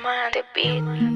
Diamante Beat.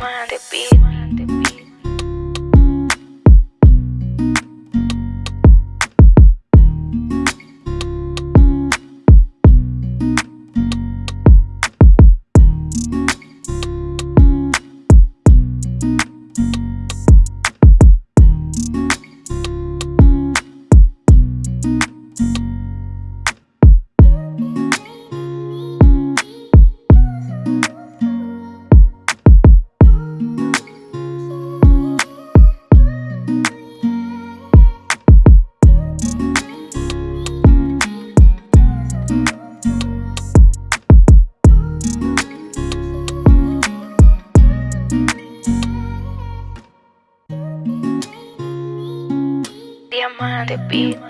Diamante Beat. Diamante Beat.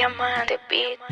Diamante Beat.